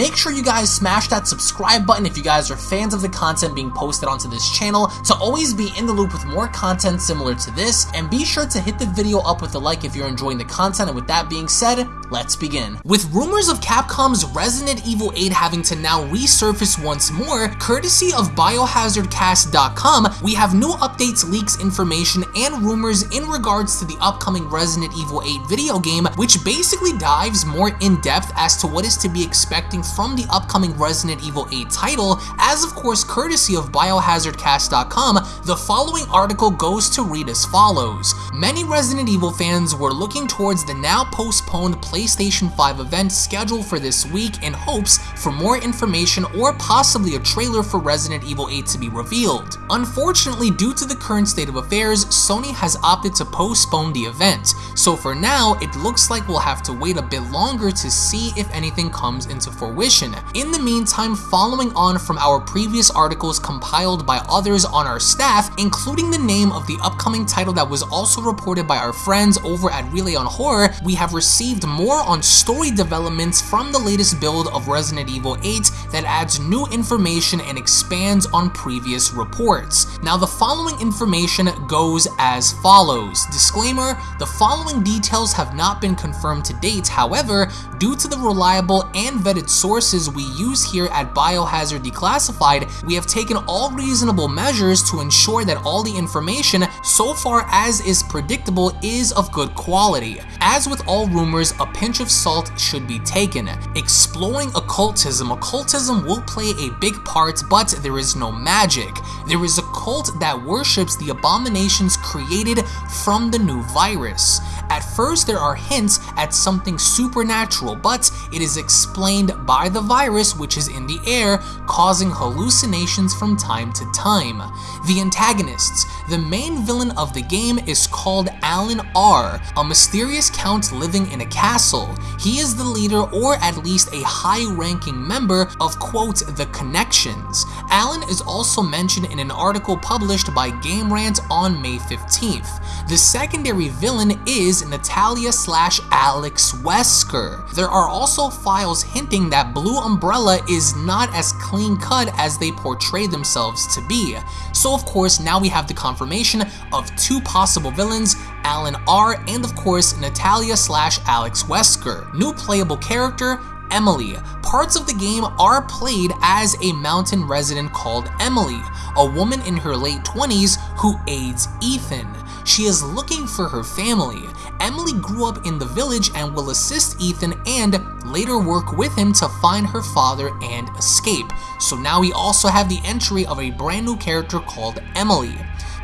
Make sure you guys smash that subscribe button if you guys are fans of the content being posted onto this channel to always be in the loop with more content similar to this, and be sure to hit the video up with a like if you're enjoying the content, and with that being said, let's begin. With rumors of Capcom's Resident Evil 8 having to now resurface once more, courtesy of biohazardcast.com, we have new updates, leaks, information, and rumors in regards to the upcoming Resident Evil 8 video game, which basically dives more in depth as to what is to be expecting from the upcoming Resident Evil 8 title, as of course courtesy of biohazardcast.com, the following article goes to read as follows. Many Resident Evil fans were looking towards the now postponed PlayStation 5 event scheduled for this week in hopes for more information or possibly a trailer for Resident Evil 8 to be revealed. Unfortunately, due to the current state of affairs, Sony has opted to postpone the event, so for now, it looks like we'll have to wait a bit longer to see if anything comes into fruition. In the meantime, following on from our previous articles compiled by others on our staff, including the name of the upcoming title that was also reported by our friends over at Rely on Horror, we have received more on story developments from the latest build of Resident Evil 8 that adds new information and expands on previous reports. Now the following information goes as follows. Disclaimer, the following details have not been confirmed to date, however, due to the reliable and vetted sources we use here at Biohazard Declassified, we have taken all reasonable measures to ensure that all the information, so far as is predictable, is of good quality. As with all rumors, a pinch of salt should be taken. Exploring occultism, occultism will play a big part, but there is no magic. There is a cult that worships the abominations created from the new virus. At first, there are hints at something supernatural, but it is explained by the virus which is in the air, causing hallucinations from time to time. The antagonists. The main villain of the game is called Alan R., a mysterious count living in a castle. He is the leader or at least a high-ranking member of quote, the Connections. Alan is also mentioned in an article published by Game Rant on May 15th. The secondary villain is Natalia slash Alex Wesker. There are also files hinting that Blue Umbrella is not as clean cut as they portray themselves to be. So of course now we have the confirmation of two possible villains, Alan R and of course Natalia slash Alex Wesker. New playable character, Emily. Parts of the game are played as a mountain resident called Emily, a woman in her late 20s who aids Ethan. She is looking for her family. Emily grew up in the village and will assist Ethan and later work with him to find her father and escape. So now we also have the entry of a brand new character called Emily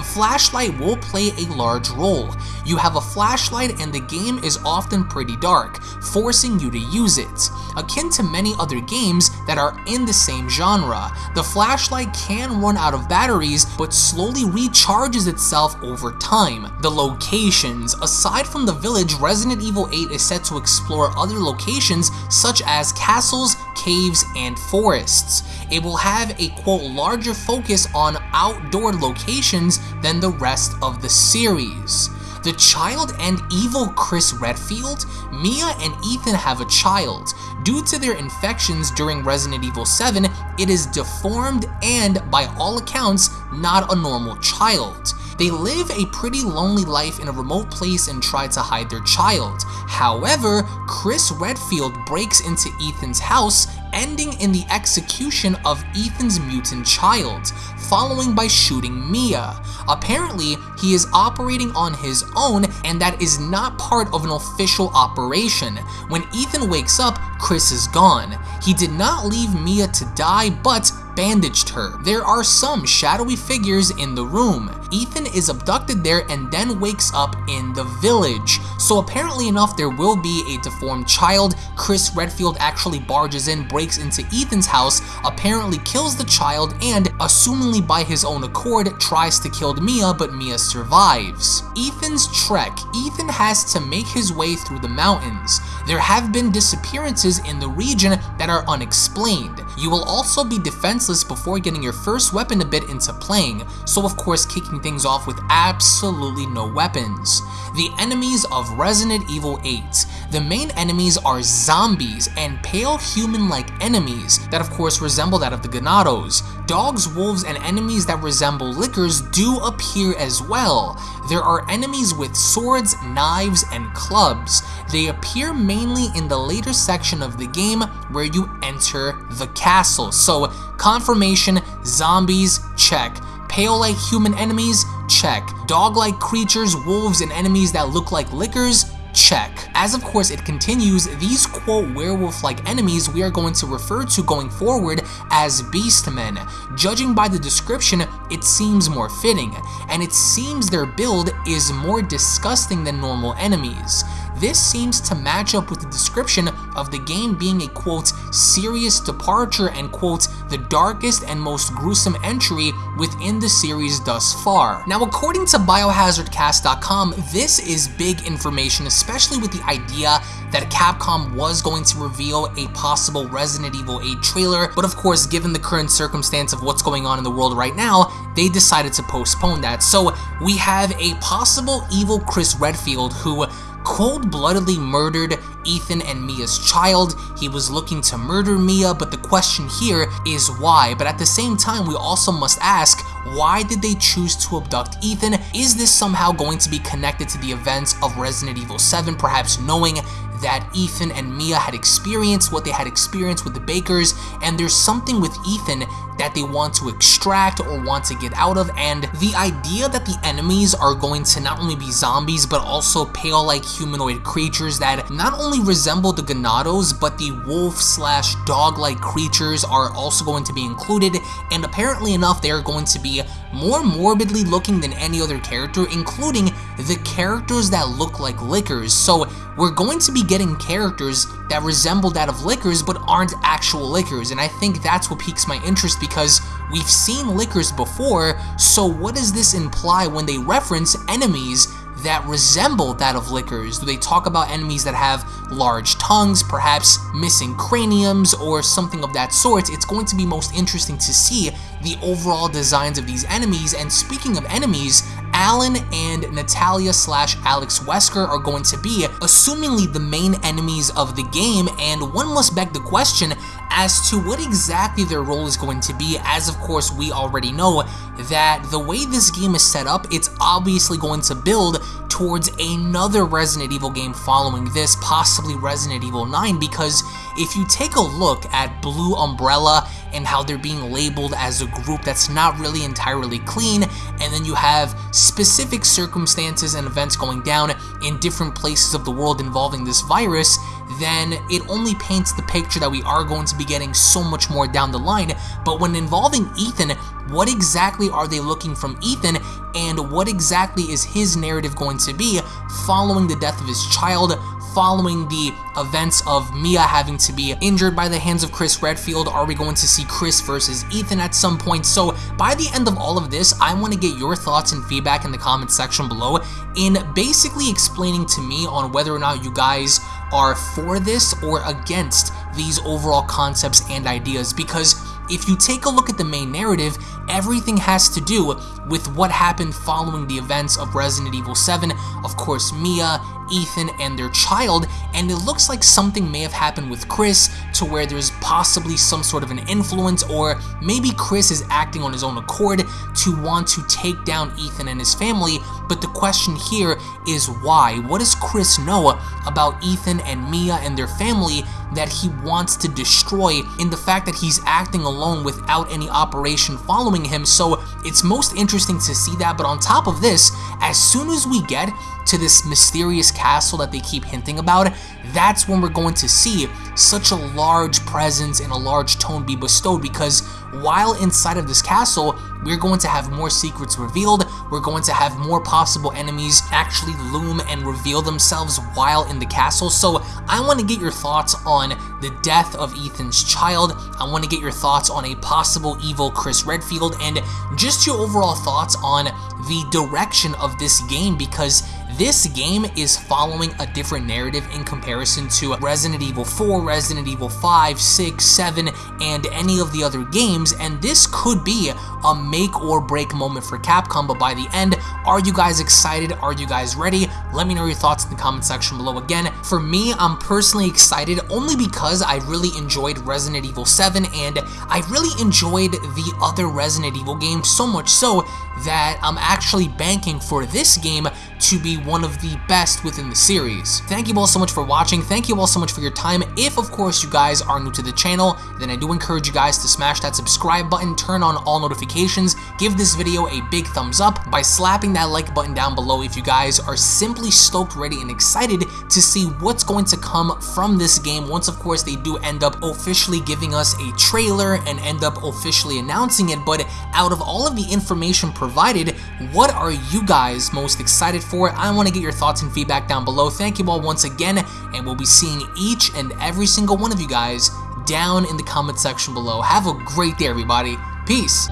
the flashlight will play a large role. You have a flashlight and the game is often pretty dark, forcing you to use it. Akin to many other games that are in the same genre, the flashlight can run out of batteries but slowly recharges itself over time. The locations. Aside from the village, Resident Evil 8 is set to explore other locations such as castles, caves, and forests. It will have a quote larger focus on outdoor locations than the rest of the series. The child and evil Chris Redfield, Mia and Ethan have a child. Due to their infections during Resident Evil 7, it is deformed and, by all accounts, not a normal child. They live a pretty lonely life in a remote place and try to hide their child. However, Chris Redfield breaks into Ethan's house ending in the execution of Ethan's mutant child, following by shooting Mia. Apparently, he is operating on his own and that is not part of an official operation. When Ethan wakes up, Chris is gone. He did not leave Mia to die, but bandaged her. There are some shadowy figures in the room. Ethan is abducted there and then wakes up in the village. So apparently enough, there will be a deformed child. Chris Redfield actually barges in, breaks into Ethan's house, apparently kills the child, and, assumingly by his own accord, tries to kill Mia, but Mia survives. Ethan's trek. Ethan has to make his way through the mountains. There have been disappearances in the region that are unexplained. You will also be defenseless before getting your first weapon a bit into playing, so of course kicking things off with absolutely no weapons. The enemies of Resident Evil 8. The main enemies are zombies and pale human-like enemies that of course resemble that of the Ganados. Dogs, wolves, and enemies that resemble lickers do appear as well. There are enemies with swords, knives, and clubs. They appear mainly in the later section of the game where you enter the castle. So confirmation, zombies, check. Pale-like human enemies, check. Dog-like creatures, wolves, and enemies that look like lickers, Check. As of course it continues, these quote werewolf-like enemies we are going to refer to going forward as beastmen. Judging by the description, it seems more fitting, and it seems their build is more disgusting than normal enemies. This seems to match up with the description of the game being a quote, serious departure and quote, the darkest and most gruesome entry within the series thus far. Now according to biohazardcast.com, this is big information, especially with the idea that Capcom was going to reveal a possible Resident Evil 8 trailer, but of course given the current circumstance of what's going on in the world right now, they decided to postpone that. So we have a possible evil Chris Redfield who cold-bloodedly murdered Ethan and Mia's child. He was looking to murder Mia, but the question here is why. But at the same time, we also must ask, why did they choose to abduct Ethan? Is this somehow going to be connected to the events of Resident Evil 7, perhaps knowing that Ethan and Mia had experienced, what they had experienced with the Bakers, and there's something with Ethan that they want to extract or want to get out of, and the idea that the enemies are going to not only be zombies, but also pale-like humanoid creatures that not only resemble the Ganados, but the wolf slash dog-like creatures are also going to be included, and apparently enough, they are going to be more morbidly looking than any other character, including the characters that look like lickers. So we're going to be getting characters that resemble that of lickers but aren't actual lickers, and I think that's what piques my interest because we've seen lickers before, so what does this imply when they reference enemies that resemble that of lickers? Do they talk about enemies that have large tongues, perhaps missing craniums, or something of that sort? It's going to be most interesting to see the overall designs of these enemies, and speaking of enemies, Alan and Natalia slash Alex Wesker are going to be, assumingly the main enemies of the game, and one must beg the question as to what exactly their role is going to be, as of course we already know that the way this game is set up, it's obviously going to build towards another Resident Evil game following this, possibly Resident Evil 9, because if you take a look at Blue Umbrella and how they're being labeled as a group that's not really entirely clean, and then you have specific circumstances and events going down in different places of the world involving this virus, then it only paints the picture that we are going to be getting so much more down the line. But when involving Ethan, what exactly are they looking from Ethan, and what exactly is his narrative going to be following the death of his child, following the events of Mia having to be injured by the hands of Chris Redfield? Are we going to see Chris versus Ethan at some point? So by the end of all of this, I want to get your thoughts and feedback in the comments section below in basically explaining to me on whether or not you guys are for this or against these overall concepts and ideas because if you take a look at the main narrative, everything has to do with what happened following the events of Resident Evil 7, of course Mia, Ethan, and their child, and it looks like something may have happened with Chris to where there's possibly some sort of an influence, or maybe Chris is acting on his own accord to want to take down Ethan and his family, but the question here is why? What does Chris know about Ethan and Mia and their family that he wants to destroy in the fact that he's acting alone without any operation following him, so it's most interesting to see that, but on top of this, as soon as we get to this mysterious castle that they keep hinting about, that's when we're going to see such a large presence and a large tone be bestowed. Because while inside of this castle, we're going to have more secrets revealed, we're going to have more possible enemies actually loom and reveal themselves while in the castle, so I want to get your thoughts on the death of Ethan's child, I want to get your thoughts on a possible evil Chris Redfield, and just your overall thoughts on the direction of this game because this game is following a different narrative in comparison to Resident Evil 4, Resident Evil 5, 6, 7, and any of the other games, and this could be a make or break moment for Capcom, but by the end, are you guys excited? Are you guys ready? Let me know your thoughts in the comment section below. Again, for me, I'm personally excited only because I really enjoyed Resident Evil 7 and I really enjoyed the other Resident Evil games so much so that I'm actually banking for this game to be one of the best within the series. Thank you all so much for watching. Thank you all so much for your time. If, of course, you guys are new to the channel, then I do encourage you guys to smash that subscribe button, turn on all notifications, give this video a big thumbs up by slapping that like button down below if you guys are simply stoked, ready, and excited to see what's going to come from this game once, of course, they do end up officially giving us a trailer and end up officially announcing it. But out of all of the information provided, what are you guys most excited for? I want to get your thoughts and feedback down below. Thank you all once again, and we'll be seeing each and every single one of you guys down in the comment section below. Have a great day, everybody. Peace.